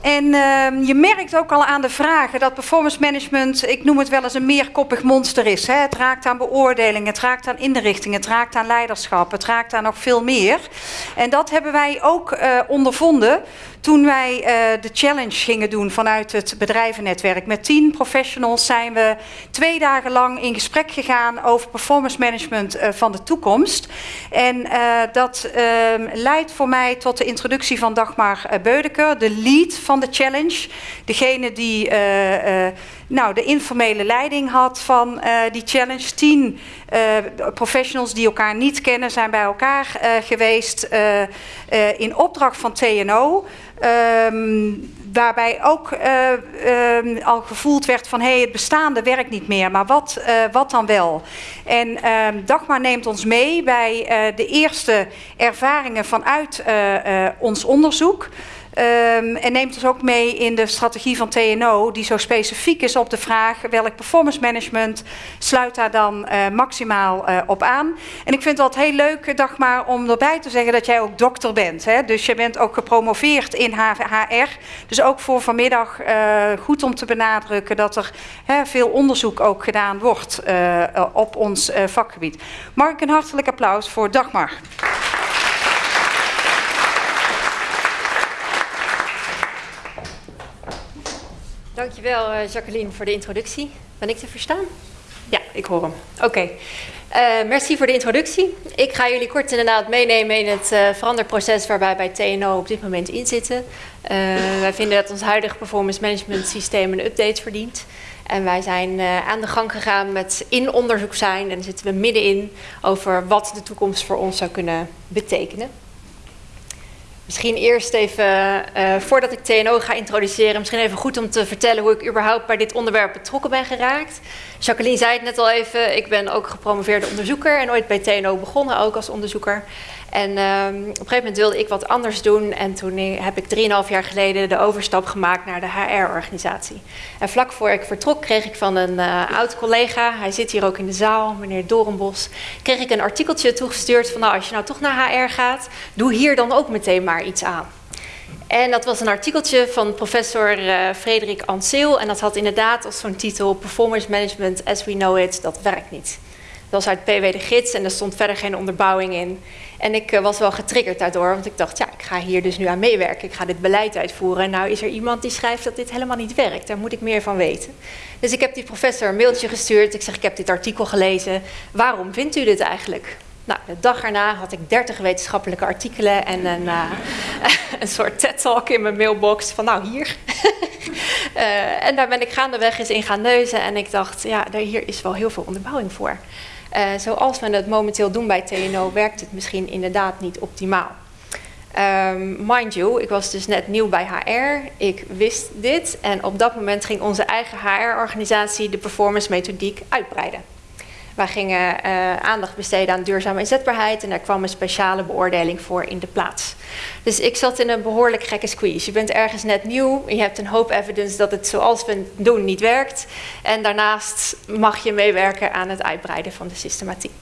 En ehm, je merkt ook al aan de vragen dat performance management, ik noem het wel eens een meerkoppig monster is. Hè. Het raakt aan beoordelingen, het raakt aan inrichtingen, het raakt aan leiderschap, het raakt aan nog veel meer. En dat hebben wij ook uh, ondervonden toen wij uh, de challenge gingen doen vanuit het bedrijvennetwerk. Met tien professionals zijn we twee dagen lang in gesprek gegaan over performance management uh, van de toekomst. En dat ehm, leidt voor mij tot de introductie van Dagmar Beudeker, de lead van de challenge. Degene die uh, uh, nou, de informele leiding had van uh, die challenge. Tien professionals die elkaar niet kennen zijn bij elkaar geweest in opdracht van TNO. Um, waarbij ook uh, al gevoeld werd van hé, hey, het bestaande werkt niet meer, maar wat, wat dan wel? En uh, Dagmar neemt ons mee bij de eerste ervaringen vanuit ons onderzoek. Um, en neemt ons ook mee in de strategie van TNO, die zo specifiek is op de vraag welk performance management sluit daar dan uh, maximaal uh, op aan. En ik vind het altijd heel leuk, Dagmar, om erbij te zeggen dat jij ook dokter bent. Hè? Dus je bent ook gepromoveerd in HR. Dus ook voor vanmiddag goed om te benadrukken dat er hè, veel onderzoek ook gedaan wordt op ons vakgebied. Mag ik een hartelijk applaus voor Dagmar. Dankjewel uh, Jacqueline voor de introductie. Ben ik te verstaan? Ja, ik hoor hem. Oké. Okay. Uh, merci voor de introductie. Ik ga jullie kort inderdaad meenemen in het uh, veranderproces waarbij bij TNO op dit moment in zitten. wij vinden dat ons huidige performance management systeem een update verdient. En wij zijn aan de gang gegaan met in onderzoek zijn en zitten we middenin over wat de toekomst voor ons zou kunnen betekenen. Misschien eerst even, uh, voordat ik TNO ga introduceren, misschien even goed om te vertellen hoe ik überhaupt bij dit onderwerp betrokken ben geraakt. Jacqueline zei het net al even, ik ben ook gepromoveerde onderzoeker en ooit bij TNO begonnen ook als onderzoeker. En um, op een gegeven moment wilde ik wat anders doen. En toen heb ik 3,5 jaar geleden de overstap gemaakt naar de HR-organisatie. En vlak voor ik vertrok kreeg ik van een uh, oud collega, hij zit hier ook in de zaal, meneer Dorenbos, kreeg ik een artikeltje toegestuurd van nou als je nou toch naar HR gaat, doe hier dan ook meteen maar iets aan. En dat was een artikeltje van professor uh, Frederik Anseel en dat had inderdaad als zo'n titel Performance Management as we know it, dat werkt niet. Dat was uit PW de Gids en er stond verder geen onderbouwing in. En ik uh, was wel getriggerd daardoor, want ik dacht, ja, ik ga hier dus nu aan meewerken. Ik ga dit beleid uitvoeren. En nou is er iemand die schrijft dat dit helemaal niet werkt. Daar moet ik meer van weten. Dus ik heb die professor een mailtje gestuurd. Ik zeg, ik heb dit artikel gelezen. Waarom vindt u dit eigenlijk? Nou, de dag erna had ik 30 wetenschappelijke artikelen en een, uh, een soort TED-talk in mijn mailbox van nou hier. uh, en daar ben ik gaandeweg eens in gaan neuzen en ik dacht, ja, hier is wel heel veel onderbouwing voor. Uh, zoals we het momenteel doen bij TNO, werkt het misschien inderdaad niet optimaal. Um, mind you, ik was dus net nieuw bij HR. Ik wist dit en op dat moment ging onze eigen HR-organisatie de performance methodiek uitbreiden. Wij gingen uh, aandacht besteden aan duurzame inzetbaarheid en daar kwam een speciale beoordeling voor in de plaats. Dus ik zat in een behoorlijk gekke squeeze. Je bent ergens net nieuw, je hebt een hoop evidence dat het zoals we doen niet werkt. En daarnaast mag je meewerken aan het uitbreiden van de systematiek.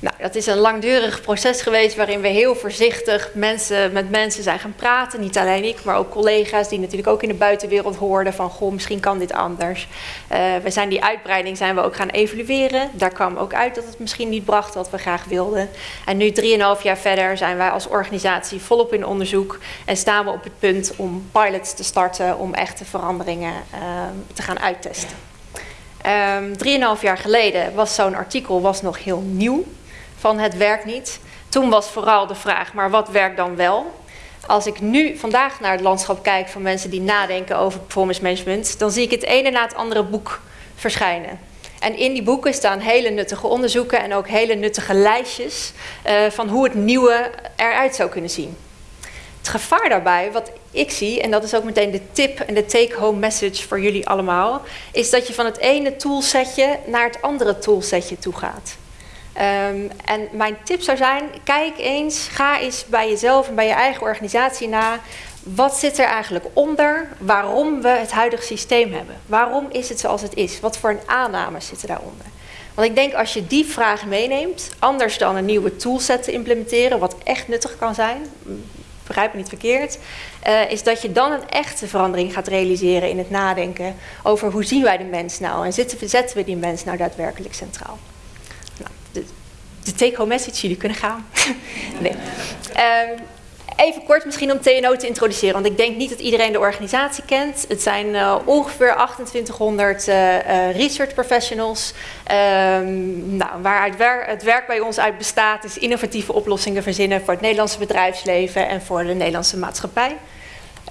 Nou, dat is een langdurig proces geweest waarin we heel voorzichtig mensen, met mensen zijn gaan praten. Niet alleen ik, maar ook collega's die natuurlijk ook in de buitenwereld hoorden van goh, misschien kan dit anders. Uh, we zijn die uitbreiding zijn we ook gaan evalueren. Daar kwam ook uit dat het misschien niet bracht wat we graag wilden. En nu 3,5 jaar verder zijn wij als organisatie volop in onderzoek en staan we op het punt om pilots te starten om echte veranderingen uh, te gaan uittesten. Um, drieënhalf jaar geleden was zo'n artikel was nog heel nieuw van het werkt niet. Toen was vooral de vraag, maar wat werkt dan wel? Als ik nu vandaag naar het landschap kijk van mensen die nadenken over performance management, dan zie ik het ene na het andere boek verschijnen. En in die boeken staan hele nuttige onderzoeken en ook hele nuttige lijstjes uh, van hoe het nieuwe eruit zou kunnen zien. Het gevaar daarbij, wat ik zie, en dat is ook meteen de tip en de take-home message voor jullie allemaal, is dat je van het ene toolsetje naar het andere toolsetje toe gaat. Um, en mijn tip zou zijn, kijk eens, ga eens bij jezelf en bij je eigen organisatie na. Wat zit er eigenlijk onder waarom we het huidige systeem hebben? Waarom is het zoals het is? Wat voor een aanname zitten daaronder? Want ik denk als je die vraag meeneemt, anders dan een nieuwe toolset te implementeren, wat echt nuttig kan zijn, begrijp me niet verkeerd, uh, is dat je dan een echte verandering gaat realiseren in het nadenken over hoe zien wij de mens nou en zetten we die mens nou daadwerkelijk centraal. De, take-home message, jullie kunnen gaan. nee. Um, Even kort misschien om TNO te introduceren, want ik denk niet dat iedereen de organisatie kent. Het zijn uh, ongeveer 2800 uh, uh, research professionals, um, nou, waar het werk bij ons uit bestaat is innovatieve oplossingen verzinnen voor het Nederlandse bedrijfsleven en voor de Nederlandse maatschappij.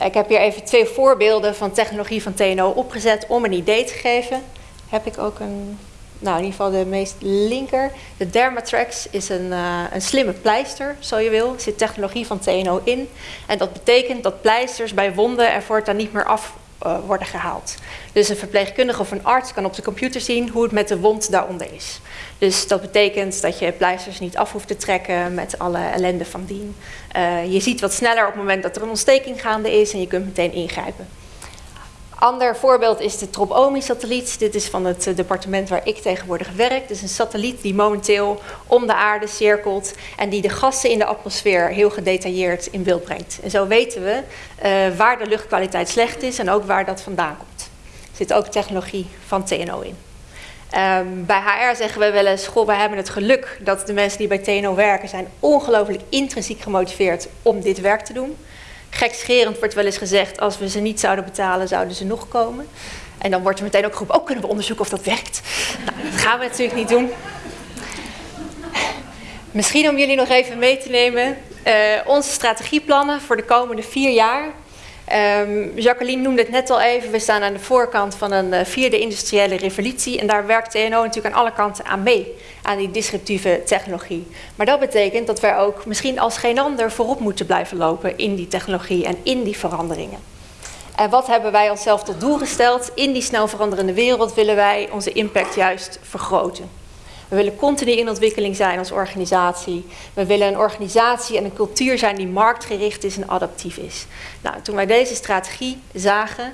Ik heb hier even twee voorbeelden van technologie van TNO opgezet om een idee te geven. Heb ik ook een nou in ieder geval de meest linker. De Dermatrax is een, uh, een slimme pleister, zo je wil. Er zit technologie van TNO in. En dat betekent dat pleisters bij wonden er voortaan niet meer af uh, worden gehaald. Dus een verpleegkundige of een arts kan op de computer zien hoe het met de wond daaronder is. Dus dat betekent dat je pleisters niet af hoeft te trekken met alle ellende van dien. Uh, je ziet wat sneller op het moment dat er een ontsteking gaande is en je kunt meteen ingrijpen. Ander voorbeeld is de Tropomi-satelliet. Dit is van het eh, departement waar ik tegenwoordig werk. Het is een satelliet die momenteel om de aarde cirkelt en die de gassen in de atmosfeer heel gedetailleerd in beeld brengt. En zo weten we uh, waar de luchtkwaliteit slecht is en ook waar dat vandaan komt. Er zit ook technologie van TNO in. Um, bij HR zeggen we wel eens, goh, wij hebben het geluk dat de mensen die bij TNO werken zijn ongelooflijk intrinsiek gemotiveerd om dit werk te doen gekscherend wordt wel eens gezegd, als we ze niet zouden betalen, zouden ze nog komen. En dan wordt er meteen ook geroepen, ook oh, kunnen we onderzoeken of dat werkt. Nou, dat gaan we natuurlijk niet doen. Misschien om jullie nog even mee te nemen, uh, onze strategieplannen voor de komende vier jaar. Um, Jacqueline noemde het net al even, we staan aan de voorkant van een uh, vierde industriële revolutie en daar werkt TNO natuurlijk aan alle kanten aan mee, aan die disruptieve technologie. Maar dat betekent dat wij ook misschien als geen ander voorop moeten blijven lopen in die technologie en in die veranderingen. En wat hebben wij onszelf tot doel gesteld? In die snel veranderende wereld willen wij onze impact juist vergroten. We willen continu in ontwikkeling zijn als organisatie. We willen een organisatie en een cultuur zijn die marktgericht is en adaptief is. Nou, toen wij deze strategie zagen,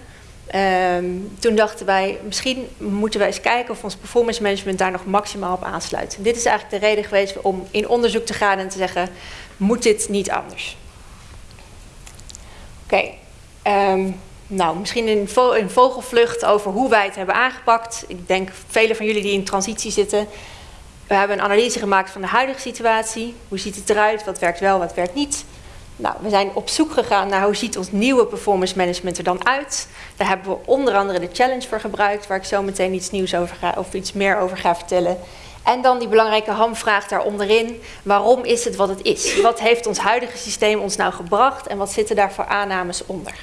um, toen dachten wij, misschien moeten wij eens kijken of ons performance management daar nog maximaal op aansluit. Dit is eigenlijk de reden geweest om in onderzoek te gaan en te zeggen, moet dit niet anders? Oké, um, nou, misschien in vogelvlucht over hoe wij het hebben aangepakt. Ik denk velen van jullie die in transitie zitten, we hebben een analyse gemaakt van de huidige situatie. Hoe ziet het eruit? Wat werkt wel, wat werkt niet? Nou, we zijn op zoek gegaan naar hoe ziet ons nieuwe performance management er dan uit. Daar hebben we onder andere de challenge voor gebruikt, waar ik zo meteen iets nieuws over ga, of iets meer over ga vertellen. En dan die belangrijke hamvraag daaronderin. Waarom is het wat het is? Wat heeft ons huidige systeem ons nou gebracht en wat zitten daar voor aannames onder?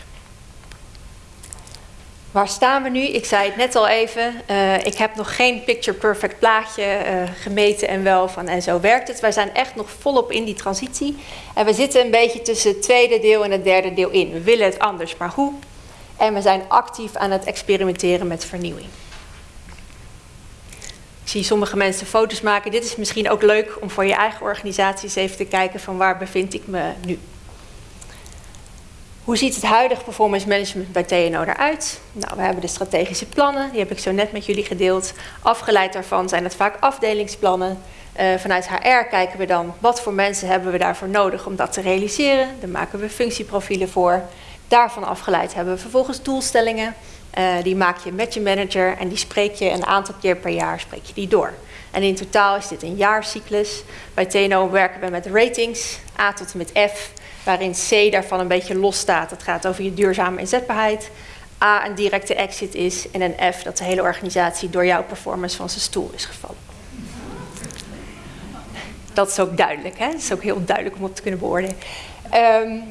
Waar staan we nu? Ik zei het net al even. Uh, ik heb nog geen picture perfect plaatje uh, gemeten en wel van en zo werkt het. Wij zijn echt nog volop in die transitie. En we zitten een beetje tussen het tweede deel en het derde deel in. We willen het anders, maar hoe? En we zijn actief aan het experimenteren met vernieuwing. Ik zie sommige mensen foto's maken. Dit is misschien ook leuk om voor je eigen organisaties even te kijken van waar bevind ik me nu. Hoe ziet het huidige performance management bij TNO eruit? Nou, we hebben de strategische plannen, die heb ik zo net met jullie gedeeld. Afgeleid daarvan zijn het vaak afdelingsplannen. Uh, vanuit HR kijken we dan wat voor mensen hebben we daarvoor nodig om dat te realiseren. Daar maken we functieprofielen voor. Daarvan afgeleid hebben we vervolgens doelstellingen. Uh, die maak je met je manager en die spreek je een aantal keer per jaar spreek je die door. En in totaal is dit een jaarcyclus. Bij TNO werken we met ratings, A tot en met F waarin C daarvan een beetje los staat. Dat gaat over je duurzame inzetbaarheid. A een directe exit is en een F dat de hele organisatie door jouw performance van zijn stoel is gevallen. Dat is ook duidelijk, hè? Dat is ook heel duidelijk om op te kunnen beoordelen. Um,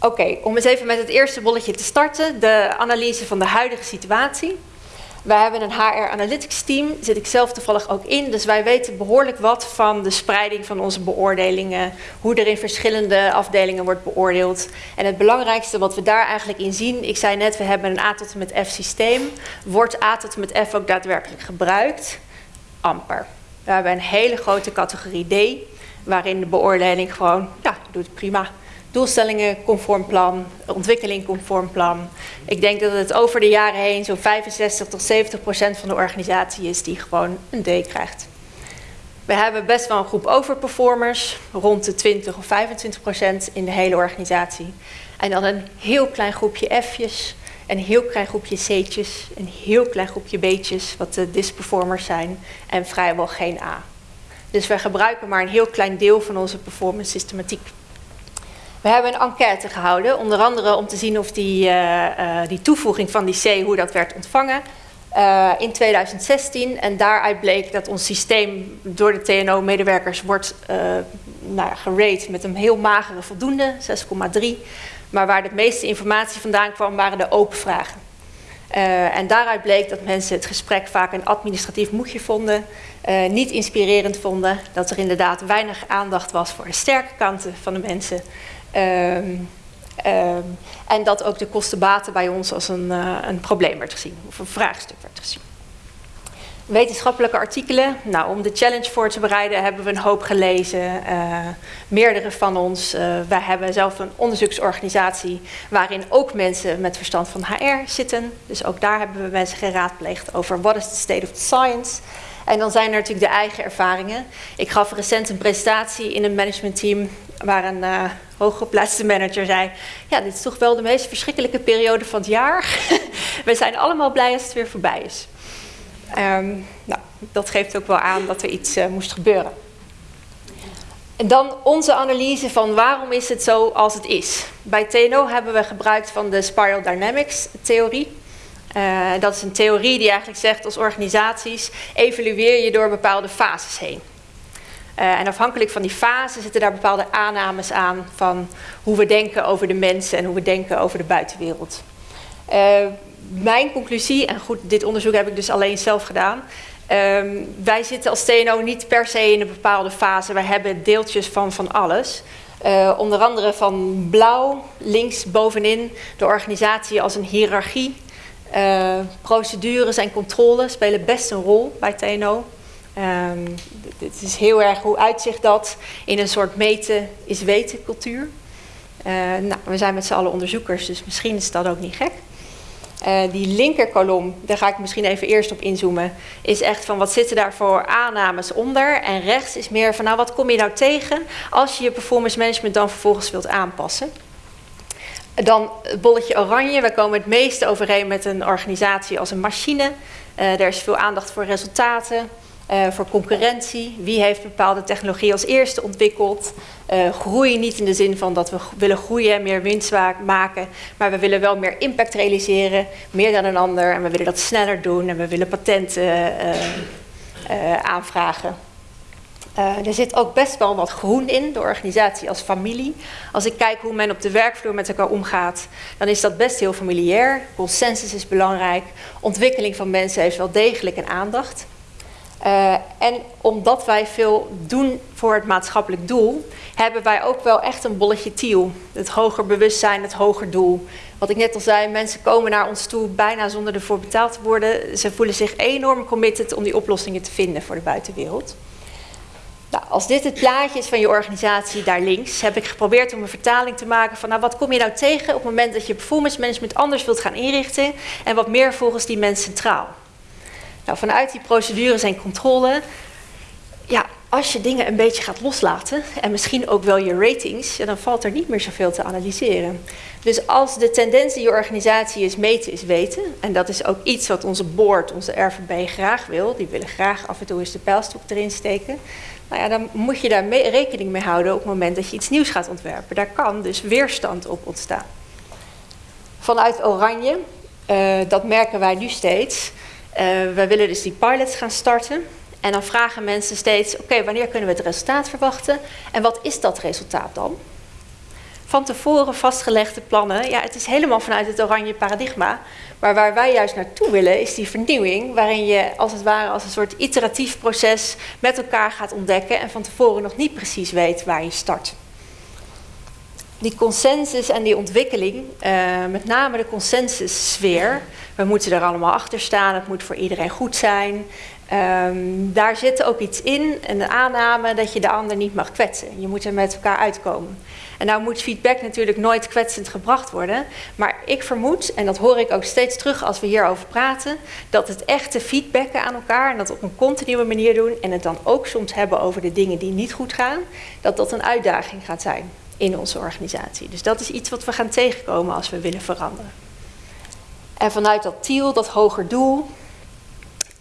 Oké, om eens even met het eerste bolletje te starten. De analyse van de huidige situatie. Wij hebben een HR Analytics team, zit ik zelf toevallig ook in. Dus wij weten behoorlijk wat van de spreiding van onze beoordelingen. Hoe er in verschillende afdelingen wordt beoordeeld. En het belangrijkste wat we daar eigenlijk in zien. Ik zei net, we hebben een A tot en met F systeem. Wordt A tot en met F ook daadwerkelijk gebruikt? Amper. We hebben een hele grote categorie D. Waarin de beoordeling gewoon, ja, doet prima doelstellingen conform plan, ontwikkeling conform plan. Ik denk dat het over de jaren heen zo'n 65 tot 70 procent van de organisatie is die gewoon een D krijgt. We hebben best wel een groep overperformers, rond de 20 of 25 procent in de hele organisatie. En dan een heel klein groepje F'jes, een heel klein groepje C'tjes, een heel klein groepje B'tjes, wat de disperformers zijn, en vrijwel geen A. Dus we gebruiken maar een heel klein deel van onze performance systematiek. We hebben een enquête gehouden, onder andere om te zien of die, uh, uh, die toevoeging van die C, hoe dat werd ontvangen. Uh, in 2016 en daaruit bleek dat ons systeem door de TNO-medewerkers wordt nou, gerate met een heel magere voldoende, 6,3. Maar waar de meeste informatie vandaan kwam, waren de open vragen. Uh, en daaruit bleek dat mensen het gesprek vaak een administratief moedje vonden, uh, niet inspirerend vonden, dat er inderdaad weinig aandacht was voor de sterke kanten van de mensen. Uh, en dat ook de kostenbaten bij ons als een, uh, een probleem werd gezien, of een vraagstuk werd gezien. Wetenschappelijke artikelen. Nou, om de challenge voor te bereiden hebben we een hoop gelezen. Uh, meerdere van ons. Uh, wij hebben zelf een onderzoeksorganisatie waarin ook mensen met verstand van HR zitten. Dus ook daar hebben we mensen geraadpleegd over what is the state of the science. En dan zijn er natuurlijk de eigen ervaringen. Ik gaf recent een presentatie in een managementteam waar een uh, hooggeplaatste manager zei: Ja, dit is toch wel de meest verschrikkelijke periode van het jaar. we zijn allemaal blij als het weer voorbij is. Um, nou, dat geeft ook wel aan dat er iets uh, moest gebeuren. En dan onze analyse van waarom is het zo als het is. Bij TNO hebben we gebruikt van de Spiral Dynamics theorie. Uh, dat is een theorie die eigenlijk zegt als organisaties evalueer je door bepaalde fases heen. Uh, en afhankelijk van die fase zitten daar bepaalde aannames aan van hoe we denken over de mensen en hoe we denken over de buitenwereld. Uh, mijn conclusie, en goed, dit onderzoek heb ik dus alleen zelf gedaan. Um, wij zitten als TNO niet per se in een bepaalde fase. Wij hebben deeltjes van van alles. Onder andere van blauw, links bovenin, de organisatie als een hiërarchie. Uh, procedures en controle spelen best een rol bij TNO. Um, het is heel erg hoe uitzicht dat in een soort meten is weten cultuur. Uh, nou, we zijn met z'n allen onderzoekers, dus misschien is dat ook niet gek. Uh, die linkerkolom, daar ga ik misschien even eerst op inzoomen, is echt van wat zitten daar voor aannames onder. En rechts is meer van nou wat kom je nou tegen als je je performance management dan vervolgens wilt aanpassen. Dan het bolletje oranje, we komen het meeste overeen met een organisatie als een machine. Uh, er is veel aandacht voor resultaten. Uh, voor concurrentie. Wie heeft bepaalde technologie als eerste ontwikkeld? Uh, groei niet in de zin van dat we willen groeien en meer winst maken, maar we willen wel meer impact realiseren, meer dan een ander. En we willen dat sneller doen en we willen patenten aanvragen. er zit ook best wel wat groen in, de organisatie als familie. Als ik kijk hoe men op de werkvloer met elkaar omgaat, dan is dat best heel familiair. Consensus is belangrijk. Ontwikkeling van mensen heeft wel degelijk een aandacht. Uh, en omdat wij veel doen voor het maatschappelijk doel, hebben wij ook wel echt een bolletje tiel. Het hoger bewustzijn, het hoger doel. Wat ik net al zei, mensen komen naar ons toe bijna zonder ervoor betaald te worden. Ze voelen zich enorm committed om die oplossingen te vinden voor de buitenwereld. Nou, als dit het plaatje is van je organisatie daar links, heb ik geprobeerd om een vertaling te maken van nou, wat kom je nou tegen op het moment dat je performance management anders wilt gaan inrichten en wat meer volgens die mens centraal. Nou, vanuit die procedures en controle, ja, als je dingen een beetje gaat loslaten en misschien ook wel je ratings, dan valt er niet meer zoveel te analyseren. Dus als de tendens in je organisatie is meten is weten, en dat is ook iets wat onze board, onze RVB graag wil, die willen graag af en toe eens de pijlstok erin steken, nou ja, dan moet je daar rekening mee houden op het moment dat je iets nieuws gaat ontwerpen. Daar kan dus weerstand op ontstaan. Vanuit Oranje, uh, dat merken wij nu steeds, uh, we willen dus die pilots gaan starten. En dan vragen mensen steeds, oké, wanneer kunnen we het resultaat verwachten? En wat is dat resultaat dan? Van tevoren vastgelegde plannen, ja, het is helemaal vanuit het oranje paradigma. Maar waar wij juist naartoe willen, is die vernieuwing, waarin je als het ware als een soort iteratief proces met elkaar gaat ontdekken en van tevoren nog niet precies weet waar je start die consensus en die ontwikkeling, uh, met name de consensussfeer, we moeten er allemaal achter staan, het moet voor iedereen goed zijn. Ehm, daar zit ook iets in, een aanname dat je de ander niet mag kwetsen. Je moet er met elkaar uitkomen. En nou moet feedback natuurlijk nooit kwetsend gebracht worden. Maar ik vermoed, en dat hoor ik ook steeds terug als we hierover praten, dat het echte feedbacken aan elkaar en dat op een continue manier doen en het dan ook soms hebben over de dingen die niet goed gaan, dat dat een uitdaging gaat zijn in onze organisatie. Dus dat is iets wat we gaan tegenkomen als we willen veranderen. En vanuit dat TIEL, dat hoger doel,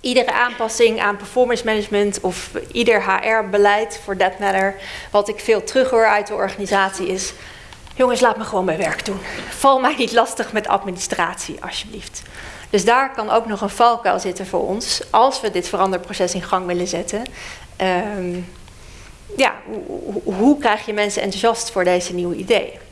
iedere aanpassing aan performance management of ieder HR-beleid, for that matter, wat ik veel terughoor uit de organisatie is, jongens, laat me gewoon mijn werk doen. Val mij niet lastig met administratie, alsjeblieft. Dus daar kan ook nog een valkuil zitten voor ons, als we dit veranderproces in gang willen zetten. Um, ja, hoe, hoe krijg je mensen enthousiast voor deze nieuwe ideeën?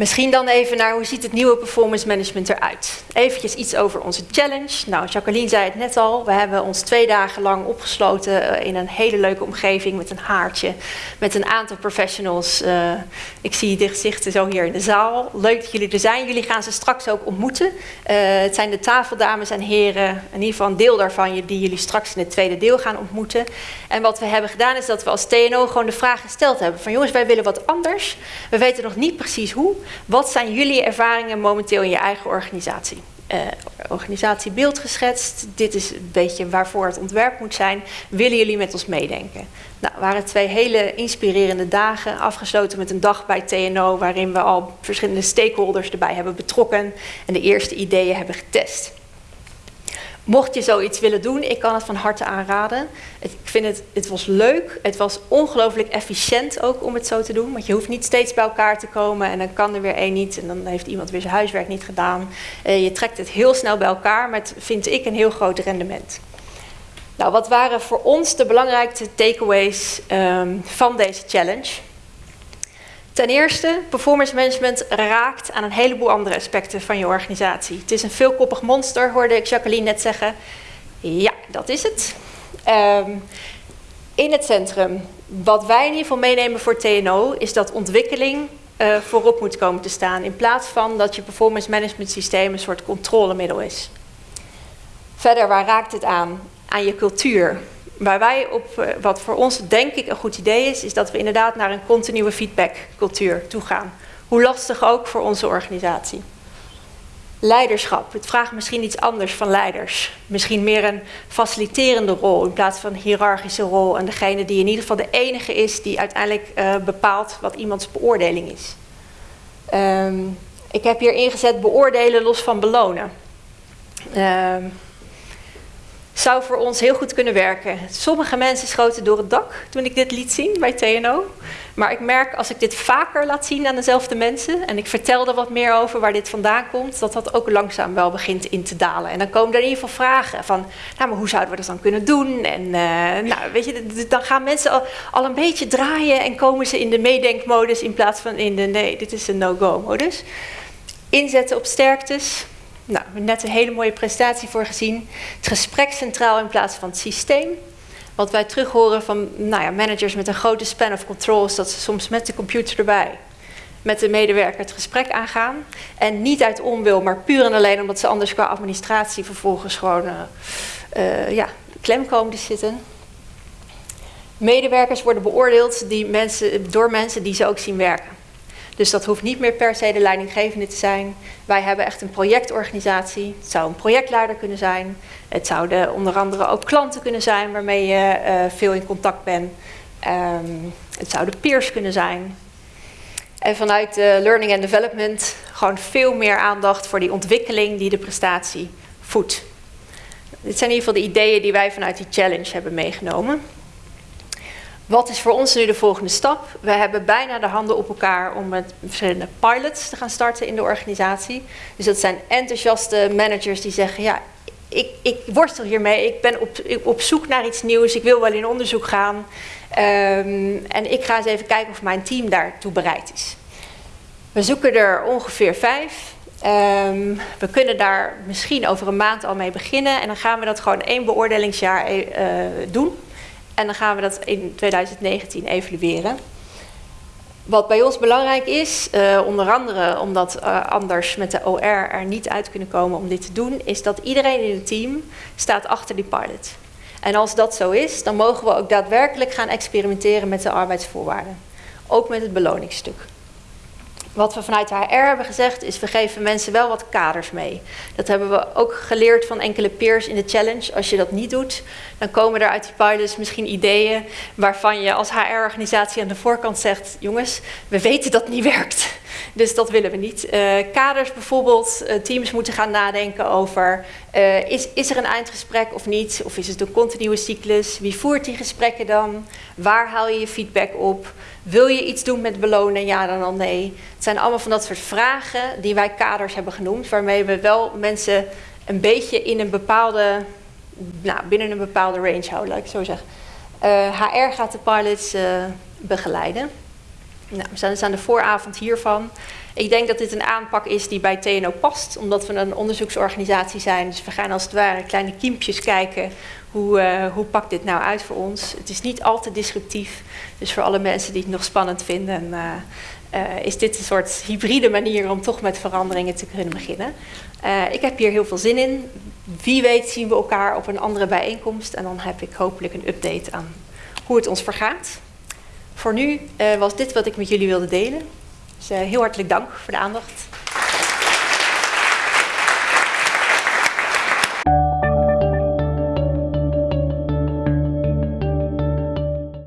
Misschien dan even naar hoe ziet het nieuwe performance management eruit. Eventjes iets over onze challenge. Nou, Jacqueline zei het net al. We hebben ons twee dagen lang opgesloten eh, in een hele leuke omgeving met een haartje. Met een aantal professionals. Uh, ik zie de gezichten zo hier in de zaal. Leuk dat jullie er zijn. Jullie gaan ze straks ook ontmoeten. Uh, het zijn de tafeldames en heren. In ieder geval een deel daarvan die jullie straks in het tweede deel gaan ontmoeten. En wat we hebben gedaan is dat we als TNO gewoon de vraag gesteld hebben. Van jongens, wij willen wat anders. We weten nog niet precies hoe. Wat zijn jullie ervaringen momenteel in je eigen organisatie? Uh, organisatiebeeld geschetst. Dit is een beetje waarvoor het ontwerp moet zijn. Willen jullie met ons meedenken? Nou, waren twee hele inspirerende dagen, afgesloten met een dag bij TNO, waarin we al verschillende stakeholders erbij hebben betrokken en de eerste ideeën hebben getest. Mocht je zoiets willen doen, ik kan het van harte aanraden. Ik vind het, het was leuk, het was ongelooflijk efficiënt ook om het zo te doen. Want je hoeft niet steeds bij elkaar te komen en dan kan er weer één niet en dan heeft iemand weer zijn huiswerk niet gedaan. Uh, je trekt het heel snel bij elkaar met, vind ik, een heel groot rendement. Nou, wat waren voor ons de belangrijkste takeaways um, van deze challenge? Ten eerste, performance management raakt aan een heleboel andere aspecten van je organisatie. Het is een veelkoppig monster, hoorde ik Jacqueline net zeggen. Ja, dat is het. Um, in het centrum, wat wij in ieder geval meenemen voor TNO, is dat ontwikkeling uh, voorop moet komen te staan. In plaats van dat je performance management systeem een soort controlemiddel is. Verder, waar raakt het aan? Aan je cultuur. Waar wij op, eh, wat voor ons denk ik een goed idee is, is dat we inderdaad naar een continue feedbackcultuur toe gaan. Hoe lastig ook voor onze organisatie. Leiderschap. Het vraagt misschien iets anders van leiders. Misschien meer een faciliterende rol in plaats van een hiërarchische rol. En degene die in ieder geval de enige is die uiteindelijk uh, bepaalt wat iemands beoordeling is. Um, ik heb hier ingezet beoordelen los van belonen. Um, zou voor ons heel goed kunnen werken. Sommige mensen schoten door het dak toen ik dit liet zien bij TNO. Maar ik merk als ik dit vaker laat zien aan dezelfde mensen en ik vertel er wat meer over waar dit vandaan komt, dat dat ook langzaam wel begint in te dalen. En dan komen er in ieder geval vragen van, nou maar hoe zouden we dat dan kunnen doen? En uh, nou, weet je, dan gaan mensen al, al, een beetje draaien en komen ze in de meedenkmodus in plaats van in de nee, dit is een no-go modus. Inzetten op sterktes, nou, we hebben net een hele mooie presentatie voor gezien. Het gesprek centraal in plaats van het systeem. Wat wij terug horen van nou ja, managers met een grote span of control dat ze soms met de computer erbij met de medewerker het gesprek aangaan. En niet uit onwil, maar puur en alleen omdat ze anders qua administratie vervolgens gewoon uh, ja, klem komen te zitten. Medewerkers worden beoordeeld die mensen, door mensen die ze ook zien werken. Dus dat hoeft niet meer per se de leidinggevende te zijn. Wij hebben echt een projectorganisatie. Het zou een projectleider kunnen zijn. Het zouden onder andere ook klanten kunnen zijn waarmee je uh, veel in contact bent. Um, het zouden peers kunnen zijn. En vanuit de learning and development gewoon veel meer aandacht voor die ontwikkeling die de prestatie voedt. Dit zijn in ieder geval de ideeën die wij vanuit die challenge hebben meegenomen. Wat is voor ons nu de volgende stap? We hebben bijna de handen op elkaar om met verschillende pilots te gaan starten in de organisatie. Dus dat zijn enthousiaste managers die zeggen: Ja, ik, ik worstel hiermee, ik ben op, op zoek naar iets nieuws, ik wil wel in onderzoek gaan. Um, en ik ga eens even kijken of mijn team daartoe bereid is. We zoeken er ongeveer vijf. Um, we kunnen daar misschien over een maand al mee beginnen en dan gaan we dat gewoon één beoordelingsjaar uh, doen. En dan gaan we dat in 2019 evalueren. Wat bij ons belangrijk is, uh, onder andere omdat uh, anders met de OR er niet uit kunnen komen om dit te doen, is dat iedereen in het team staat achter die pilot. En als dat zo is, dan mogen we ook daadwerkelijk gaan experimenteren met de arbeidsvoorwaarden. Ook met het beloningsstuk. Wat we vanuit de HR hebben gezegd is, we geven mensen wel wat kaders mee. Dat hebben we ook geleerd van enkele peers in de challenge. Als je dat niet doet, dan komen er uit die pilots misschien ideeën waarvan je als HR-organisatie aan de voorkant zegt, jongens, we weten dat niet werkt. Dus dat willen we niet. Uh, kaders bijvoorbeeld, uh, teams moeten gaan nadenken over, uh, is, is er een eindgesprek of niet? Of is het een continue cyclus? Wie voert die gesprekken dan? Waar haal je je feedback op? Wil je iets doen met belonen? Ja, dan al nee. Het zijn allemaal van dat soort vragen die wij kaders hebben genoemd, waarmee we wel mensen een beetje in een bepaalde, nou, binnen een bepaalde range houden, laat ik zo zeggen. HR gaat de pilots begeleiden. Nou, we zijn dus aan de vooravond hiervan. Ik denk dat dit een aanpak is die bij TNO past, omdat we een onderzoeksorganisatie zijn. Dus we gaan als het ware kleine kiempjes kijken hoe, uh, hoe pakt dit nou uit voor ons. Het is niet al te disruptief, dus voor alle mensen die het nog spannend vinden, uh, is dit een soort hybride manier om toch met veranderingen te kunnen beginnen. ik heb hier heel veel zin in. Wie weet zien we elkaar op een andere bijeenkomst en dan heb ik hopelijk een update aan hoe het ons vergaat. Voor nu was dit wat ik met jullie wilde delen. Dus heel hartelijk dank voor de aandacht.